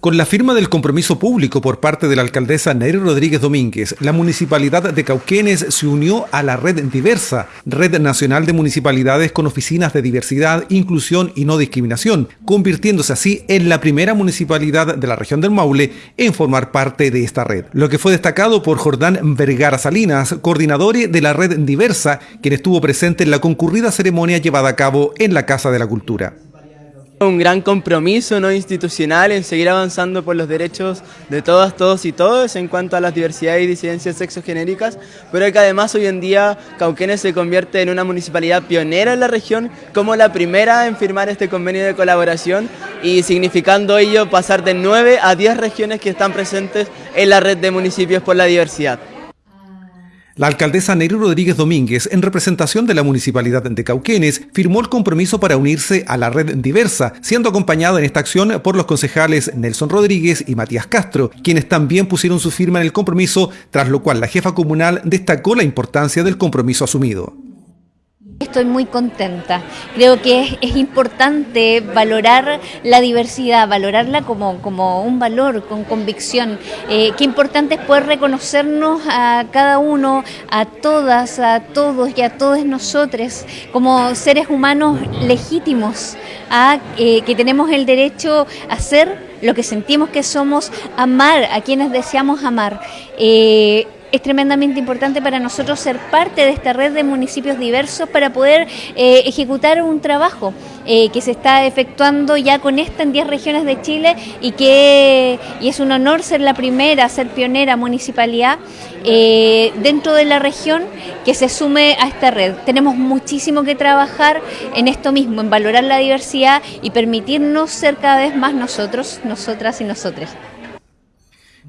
Con la firma del compromiso público por parte de la alcaldesa Nery Rodríguez Domínguez, la municipalidad de Cauquenes se unió a la Red Diversa, Red Nacional de Municipalidades con oficinas de diversidad, inclusión y no discriminación, convirtiéndose así en la primera municipalidad de la región del Maule en formar parte de esta red. Lo que fue destacado por Jordán Vergara Salinas, coordinador de la Red Diversa, quien estuvo presente en la concurrida ceremonia llevada a cabo en la Casa de la Cultura. Un gran compromiso no institucional en seguir avanzando por los derechos de todas, todos y todos en cuanto a las diversidades y disidencias sexogenéricas, pero que además hoy en día Cauquenes se convierte en una municipalidad pionera en la región, como la primera en firmar este convenio de colaboración y significando ello pasar de 9 a 10 regiones que están presentes en la red de municipios por la diversidad. La alcaldesa Neri Rodríguez Domínguez, en representación de la Municipalidad de Cauquenes, firmó el compromiso para unirse a la red diversa, siendo acompañada en esta acción por los concejales Nelson Rodríguez y Matías Castro, quienes también pusieron su firma en el compromiso, tras lo cual la jefa comunal destacó la importancia del compromiso asumido. Estoy muy contenta. Creo que es, importante valorar la diversidad, valorarla como, como un valor, con convicción. Eh, qué importante es poder reconocernos a cada uno, a todas, a todos y a todos nosotros como seres humanos legítimos, a, eh, que tenemos el derecho a ser lo que sentimos que somos, amar a quienes deseamos amar. Eh, es tremendamente importante para nosotros ser parte de esta red de municipios diversos para poder eh, ejecutar un trabajo eh, que se está efectuando ya con esta en 10 regiones de Chile y que y es un honor ser la primera, ser pionera municipalidad eh, dentro de la región que se sume a esta red. Tenemos muchísimo que trabajar en esto mismo, en valorar la diversidad y permitirnos ser cada vez más nosotros, nosotras y nosotres.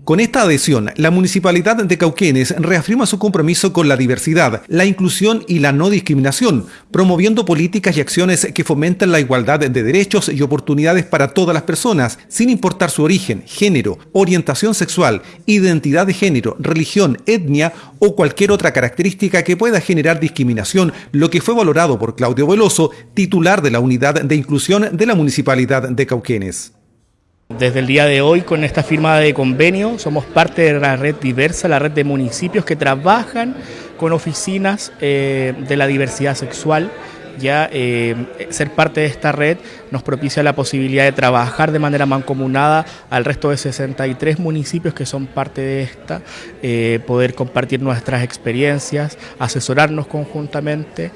Con esta adhesión, la Municipalidad de Cauquenes reafirma su compromiso con la diversidad, la inclusión y la no discriminación, promoviendo políticas y acciones que fomentan la igualdad de derechos y oportunidades para todas las personas, sin importar su origen, género, orientación sexual, identidad de género, religión, etnia o cualquier otra característica que pueda generar discriminación, lo que fue valorado por Claudio Veloso, titular de la Unidad de Inclusión de la Municipalidad de Cauquenes. Desde el día de hoy, con esta firma de convenio, somos parte de la red diversa, la red de municipios que trabajan con oficinas eh, de la diversidad sexual. Ya eh, ser parte de esta red nos propicia la posibilidad de trabajar de manera mancomunada al resto de 63 municipios que son parte de esta, eh, poder compartir nuestras experiencias, asesorarnos conjuntamente.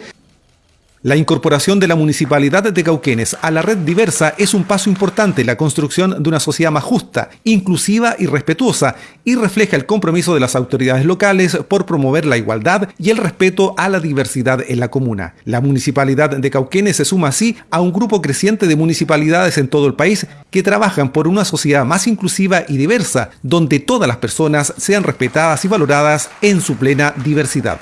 La incorporación de la Municipalidad de Cauquenes a la red diversa es un paso importante en la construcción de una sociedad más justa, inclusiva y respetuosa, y refleja el compromiso de las autoridades locales por promover la igualdad y el respeto a la diversidad en la comuna. La Municipalidad de Cauquenes se suma así a un grupo creciente de municipalidades en todo el país que trabajan por una sociedad más inclusiva y diversa, donde todas las personas sean respetadas y valoradas en su plena diversidad.